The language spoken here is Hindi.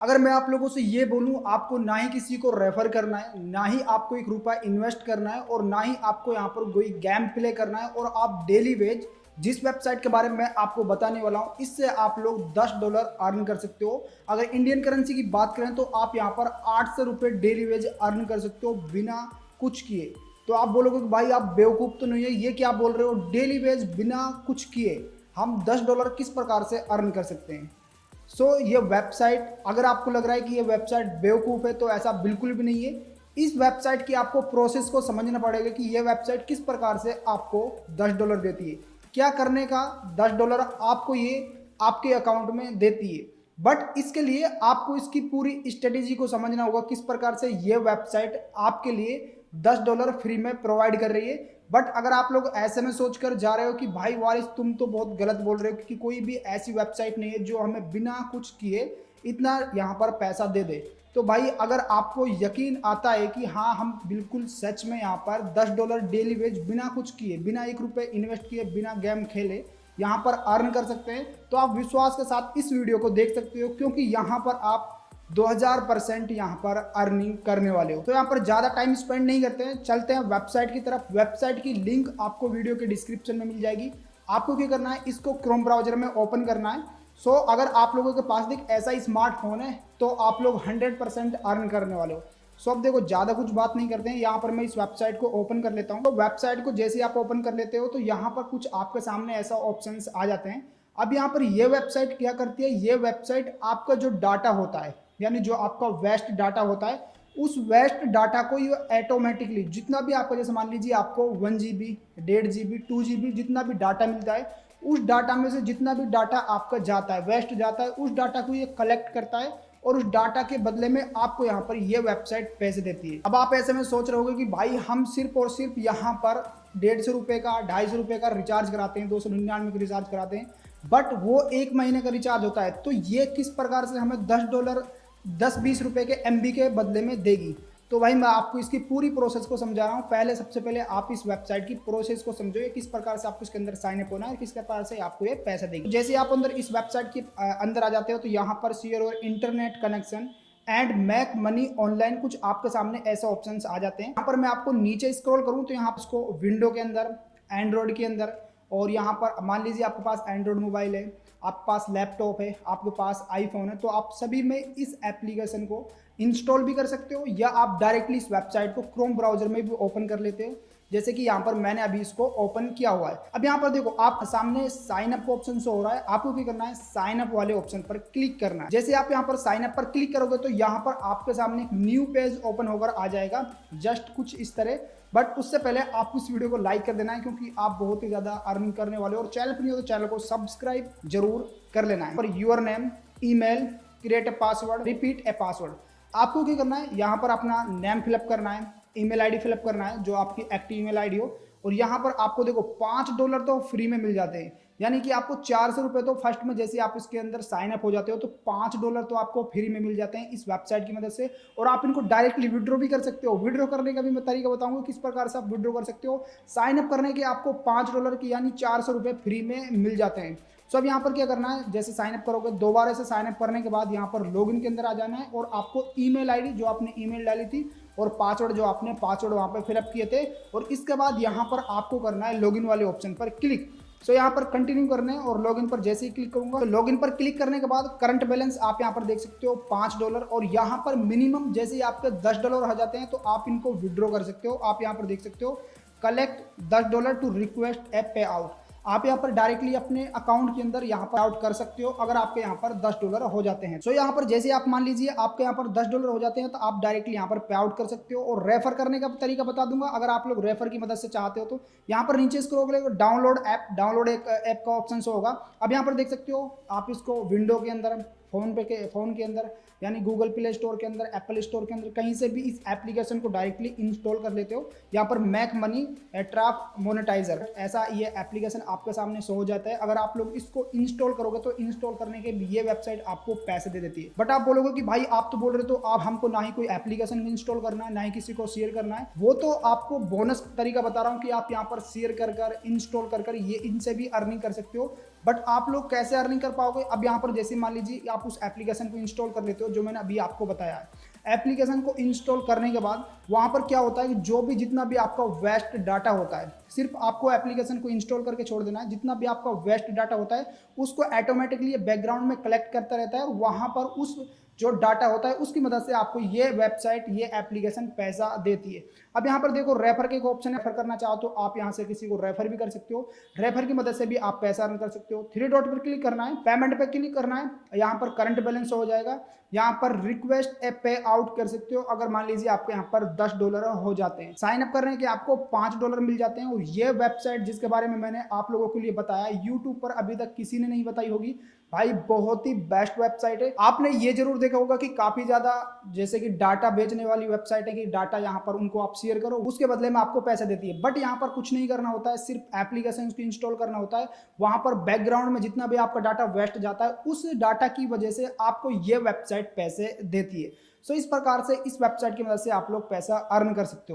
अगर मैं आप लोगों से ये बोलूँ, आपको ना ही किसी को रेफर करना है, ना ही आपको एक रुपया इन्वेस्ट करना है, और ना ही आपको यहाँ पर कोई गेम प्ले करना है, और आप डेली वेज जिस वेबसाइट के बारे में मैं आपको बताने वाला हूँ, इससे आप लोग 10 डॉलर अर्न कर सकते हो। अगर इंडियन करेंसी की बात करें तो आप यहाँ पर आठ सौ रुपये डेली वेज अर्न कर सकते हो बिना कुछ किए। तो आप बोलोगे कि भाई, आप बेवकूफ़ तो नहीं है, ये क्या बोल रहे हो? डेली वेज बिना कुछ किए हम दस डॉलर किस प्रकार से अर्न कर सकते हैं? सो so, ये वेबसाइट अगर आपको लग रहा है कि ये वेबसाइट बेवकूफ़ है तो ऐसा बिल्कुल भी नहीं है। इस वेबसाइट की आपको प्रोसेस को समझना पड़ेगा कि ये वेबसाइट किस प्रकार से आपको 10 डॉलर देती है। क्या करने का? 10 डॉलर आपको ये आपके अकाउंट में देती है। बट इसके लिए आपको इसकी पूरी स्ट्रेटेजी को समझना होगा किस प्रकार से ये वेबसाइट आपके लिए 10 डॉलर फ्री में प्रोवाइड कर रही है। बट अगर आप लोग ऐसे में सोच कर जा रहे हो कि भाई वारिस, तुम तो बहुत गलत बोल रहे हो क्योंकि कोई भी ऐसी वेबसाइट नहीं है जो हमें बिना कुछ किए इतना यहाँ पर पैसा दे दे। तो भाई अगर आपको यकीन आता है कि हाँ हम बिल्कुल सच में यहाँ पर 10 डॉलर डेली वेज बिना कुछ किए, बिना एक रुपये इन्वेस्ट किए, बिना गेम खेले यहाँ पर अर्न कर सकते हैं तो आप विश्वास के साथ इस वीडियो को देख सकते हो, क्योंकि यहाँ पर आप 2000 परसेंट यहाँ पर अर्निंग करने वाले हो। तो यहाँ पर ज़्यादा टाइम स्पेंड नहीं करते हैं। चलते हैं वेबसाइट की तरफ़। वेबसाइट की लिंक आपको वीडियो के डिस्क्रिप्शन में मिल जाएगी। आपको क्या करना है? इसको क्रोम ब्राउज़र में ओपन करना है। सो so, अगर आप लोगों के पास देख ऐसा स्मार्टफ़ोन है तो आप लोग 100 परसेंट अर्न करने वाले हो। सो so, अब देखो ज़्यादा कुछ बात नहीं करते हैं। यहाँ पर मैं इस वेबसाइट को ओपन कर लेता हूँ। तो वेबसाइट को जैसे आप ओपन कर लेते हो तो यहाँ पर कुछ आपके सामने ऐसा ऑप्शन आ जाते हैं। अब यहाँ पर ये वेबसाइट क्या करती है? ये वेबसाइट आपका जो डाटा होता है यानी जो आपका वेस्ट डाटा होता है, उस वेस्ट डाटा को ये ऑटोमेटिकली जितना भी आपको, जैसे मान लीजिए आपको वन जी बी डेढ़ G B two G B जितना भी डाटा मिलता है, उस डाटा में से जितना भी डाटा आपका जाता है वेस्ट जाता है, उस डाटा को ये कलेक्ट करता है और उस डाटा के बदले में आपको यहाँ पर ये वेबसाइट पैसे देती है। अब आप ऐसे में सोच रहे होगे कि भाई हम सिर्फ़ और सिर्फ़ यहाँ पर डेढ़ सौ रुपये का, ढाई सौ रुपये का रिचार्ज कराते हैं, दो सौ निन्यानवे का रिचार्ज कराते हैं बट वो एक महीने का रिचार्ज होता है तो ये किस प्रकार से हमें दस डॉलर दस बीस रुपए के एमबी के बदले में देगी। तो भाई मैं आपको इसकी पूरी प्रोसेस को समझा रहा हूँ। पहले सबसे पहले आप इस वेबसाइट की प्रोसेस को समझो किस प्रकार से आपको इसके अंदर साइन अप होना है किस प्रकार से आपको ये पैसा देगी। जैसे आप अंदर इस वेबसाइट के अंदर आ जाते हो तो यहाँ पर शेयर और internet connection and make money online कुछ आपके सामने ऐसे ऑप्शन आ जाते हैं। यहाँ पर मैं आपको नीचे स्क्रॉल करूँ तो यहाँ इसको विंडो के अंदर एंड्रॉयड के अंदर और यहाँ पर मान लीजिए आपके पास एंड्रॉयड मोबाइल है, आपके पास लैपटॉप है, आपके पास आईफोन है तो आप सभी में इस एप्लीकेशन को इंस्टॉल भी कर सकते हो या आप डायरेक्टली इस वेबसाइट को क्रोम ब्राउज़र में भी ओपन कर लेते हो। जैसे कि यहाँ पर मैंने अभी इसको ओपन किया हुआ है। अब यहाँ पर देखो, आप सामने साइन अप ऑप्शन शो हो रहा है। आपको क्या करना है? साइन अप वाले ऑप्शन पर क्लिक करना है। जैसे आप यहाँ पर साइन अप पर क्लिक करोगे तो यहाँ पर आपके सामने न्यू पेज ओपन होकर आ जाएगा। जस्ट कुछ इस तरह। बट उससे पहले आपको इस वीडियो को लाइक कर देना है क्योंकि आप बहुत ही ज़्यादा अर्निंग करने वाले और चैनल पर नहीं हो तो चैनल को सब्सक्राइब ज़रूर कर लेना है। और your name email create a password repeat a password आपको क्या करना है? यहाँ पर अपना नेम फिलअप करना है। ईमेल आईडी फिलअप करना है, जो आपकी एक्टिव ईमेल आईडी हो। और यहाँ पर आपको देखो, पाँच डॉलर तो फ्री में मिल जाते हैं। यानी कि आपको चार सौ रुपये तो फ़र्स्ट में जैसे आप इसके अंदर साइन अप हो जाते हो तो पाँच डॉलर तो आपको फ्री में मिल जाते हैं इस वेबसाइट की मदद से। और आप इनको डायरेक्टली विड्रॉ भी कर सकते हो। विड्रॉ करने का भी मैं तरीका बताऊँगा किस प्रकार से आप विड्रॉ कर सकते हो। साइन अप करने के आपको पाँच डॉलर की यानी चार सौ रुपये फ्री में मिल जाते हैं। सो अब यहाँ पर क्या करना है? जैसे साइन अप करोगे, दोबारा से साइन अप करने के बाद यहाँ पर लॉगिन के अंदर आ जाना है। और आपको ईमेल आईडी जो आपने ईमेल डाली थी और पासवर्ड जो आपने पासवर्ड वहाँ पर फिलअप किए थे और इसके बाद यहाँ पर आपको करना है लॉगिन वाले ऑप्शन पर क्लिक सो so, यहाँ पर कंटिन्यू करने और लॉगिन पर जैसे ही क्लिक करूँगा तो लॉगिन पर क्लिक करने के बाद करंट बैलेंस आप यहाँ पर देख सकते हो पाँच डॉलर और यहाँ पर मिनिमम जैसे ही आपके दस डॉलर आ जाते हैं तो आप इनको विड्रॉ कर सकते हो। आप यहाँ पर देख सकते हो कलेक्ट दस डॉलर टू रिक्वेस्ट ए पे आउट आप यहाँ पर डायरेक्टली अपने अकाउंट के अंदर यहाँ पर आउट कर सकते हो अगर आपके यहाँ पर दस डॉलर हो जाते हैं। सो so, यहाँ पर जैसे आप मान लीजिए आपके यहाँ पर दस डॉलर हो जाते हैं तो आप डायरेक्टली यहाँ पर पे आउट कर सकते हो। और रेफर करने का तरीका बता दूँगा अगर आप लोग रेफर की मदद से चाहते हो तो यहाँ पर नीचे इसको रोक डाउनलोड ऐप डाउनलोड एक ऐप का ऑप्शन होगा। अब यहाँ पर देख सकते हो आप इसको विंडो के अंदर फ़ोन पे के, फ़ोन के अंदर, यानी गूगल प्ले स्टोर के अंदर एप्पल स्टोर के अंदर, कहीं से भी इस एप्लीकेशन को डायरेक्टली इंस्टॉल कर लेते हो। यहाँ पर मैक मनी एट्राफ मोनेटाइजर ऐसा ये एप्लीकेशन आपके सामने शो हो जाता है। अगर आप लोग इसको इंस्टॉल करोगे तो इंस्टॉल करने के ये वेबसाइट आपको पैसे दे देती है। बट आप बोलोगे कि भाई, आप तो बोल रहे हो तो आप, हमको ना ही कोई एप्लीकेशन इंस्टॉल करना है, ना ही किसी को शेयर करना है। वो तो आपको बोनस तरीका बता रहा हूँ कि आप यहाँ पर शेयर कर कर इंस्टॉल कर कर ये इनसे भी अर्निंग कर सकते हो। बट आप लोग कैसे अर्निंग कर पाओगे? अब यहाँ पर जैसे मान लीजिए, आप उस एप्लीकेशन को इंस्टॉल कर लेते हो, जो मैंने अभी आपको बताया है। एप्लीकेशन को इंस्टॉल करने के बाद, वहाँ पर क्या होता है कि जो भी जितना भी आपका वेस्ट डाटा होता है, सिर्फ़ आपको एप्लीकेशन को इंस्टॉल करके छोड़ देना है। जितना भी आपका वेस्ट डाटा होता है, उसको ऑटोमेटिकली बैकग्राउंड में कलेक्ट करता रहता है और वहाँ पर उस जो डाटा होता है, उसकी मदद से आपको ये वेबसाइट ये एप्लीकेशन पैसा देती है। अब यहाँ पर देखो रेफर के एक ऑप्शन रेफर करना चाहो तो आप यहाँ से किसी को रेफर भी कर सकते हो। रेफर की मदद से भी आप पैसा अर्न कर सकते हो। थ्री डॉट पर क्लिक करना है पेमेंट पे क्लिक करना है, यहाँ पर करंट बैलेंस हो जाएगा। यहाँ पर रिक्वेस्ट ए पे आउट कर सकते हो। अगर मान लीजिए आपके यहाँ पर दस डॉलर हो जाते हैं। साइन अप करने के आपको पाँच डॉलर मिल जाते हैं। और ये वेबसाइट जिसके बारे में मैंने आप लोगों के लिए बताया यूट्यूब पर अभी तक किसी ने नहीं बताई होगी। भाई, बहुत ही बेस्ट वेबसाइट है। आपने ये ज़रूर देखा होगा कि काफ़ी ज़्यादा जैसे कि डाटा बेचने वाली वेबसाइट है कि डाटा यहाँ पर उनको आप शेयर करो, उसके बदले में आपको पैसे देती है। बट यहाँ पर कुछ नहीं करना होता है, सिर्फ़ एप्लीकेशन को इंस्टॉल करना होता है। वहाँ पर बैकग्राउंड में जितना भी आपका डाटा वेस्ट जाता है, उस डाटा की वजह से आपको ये वेबसाइट पैसे देती है। सो इस प्रकार से इस वेबसाइट की मदद से आप लोग पैसा अर्न कर सकते हो।